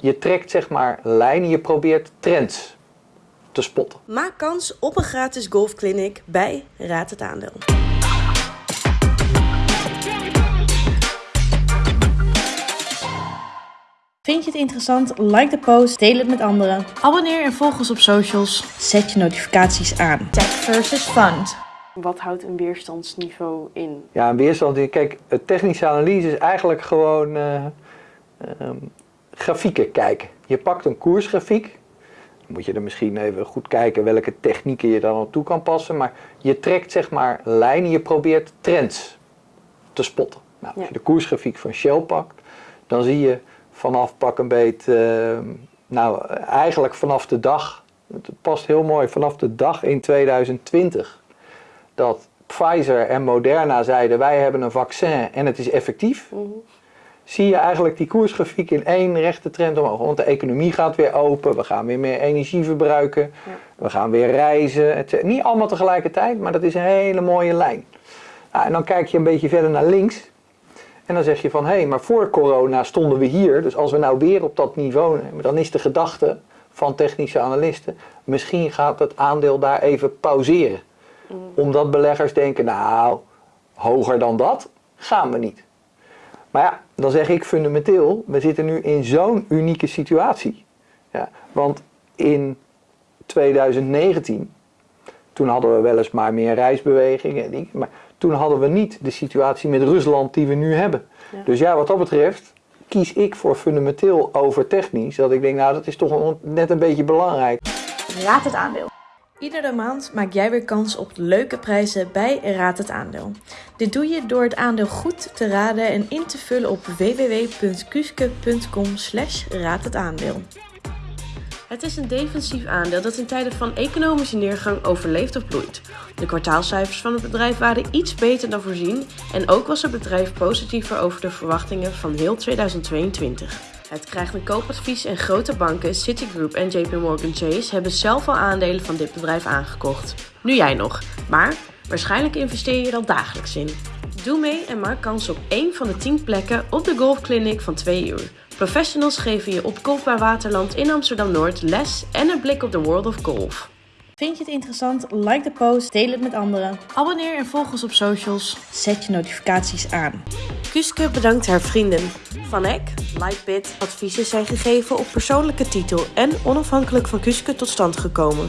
je trekt zeg maar lijnen, je probeert trends te spotten. Maak kans op een gratis golfclinic bij Raad het Aandeel. Vind je het interessant? Like de post, deel het met anderen. Abonneer en volg ons op socials. Zet je notificaties aan. Tech versus Fund. Wat houdt een weerstandsniveau in? Ja, een weerstand. Kijk, technische analyse is eigenlijk gewoon uh, uh, grafieken kijken. Je pakt een koersgrafiek. Dan moet je er misschien even goed kijken welke technieken je dan op toe kan passen. Maar je trekt zeg maar lijnen, je probeert trends te spotten. Nou, als je de koersgrafiek van Shell pakt, dan zie je vanaf pak een beet, uh, nou eigenlijk vanaf de dag, het past heel mooi, vanaf de dag in 2020 dat Pfizer en Moderna zeiden wij hebben een vaccin en het is effectief. Mhm. Zie je eigenlijk die koersgrafiek in één rechte trend omhoog. Want de economie gaat weer open, we gaan weer meer energie verbruiken, we gaan weer reizen. Het, niet allemaal tegelijkertijd, maar dat is een hele mooie lijn. Nou, en dan kijk je een beetje verder naar links en dan zeg je van, hé, hey, maar voor corona stonden we hier. Dus als we nou weer op dat niveau nemen, dan is de gedachte van technische analisten, misschien gaat het aandeel daar even pauzeren. Mm. Omdat beleggers denken, nou, hoger dan dat gaan we niet. Maar ja, dan zeg ik fundamenteel, we zitten nu in zo'n unieke situatie. Ja, want in 2019, toen hadden we weliswaar meer reisbewegingen, maar toen hadden we niet de situatie met Rusland die we nu hebben. Dus ja, wat dat betreft kies ik voor fundamenteel over technisch. Dat ik denk, nou dat is toch net een beetje belangrijk. Raad het aandeel. Iedere maand maak jij weer kans op leuke prijzen bij Raad het Aandeel. Dit doe je door het aandeel goed te raden en in te vullen op www.kuske.com slash. Het is een defensief aandeel dat in tijden van economische neergang overleeft of bloeit. De kwartaalcijfers van het bedrijf waren iets beter dan voorzien en ook was het bedrijf positiever over de verwachtingen van heel 2022. Het krijgt een koopadvies en grote banken, Citigroup en JP Morgan Chase hebben zelf al aandelen van dit bedrijf aangekocht. Nu jij nog, maar waarschijnlijk investeer je er al dagelijks in. Doe mee en maak kans op één van de 10 plekken op de golfclinic van 2 uur. Professionals geven je op Golfbaar Waterland in Amsterdam-Noord les en een blik op de world of golf. Vind je het interessant? Like de post, deel het met anderen. Abonneer en volg ons op socials. Zet je notificaties aan. Kuske bedankt haar vrienden. Van Eck, Lightbit, adviezen zijn gegeven op persoonlijke titel en onafhankelijk van Kuske tot stand gekomen.